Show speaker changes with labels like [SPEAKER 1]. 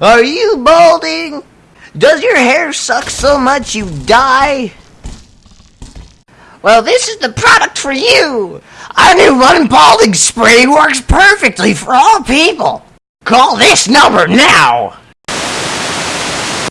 [SPEAKER 1] Are you balding? Does your hair suck so much you die? Well, this is the product for you. Our new one balding spray works perfectly for all people. Call this number now.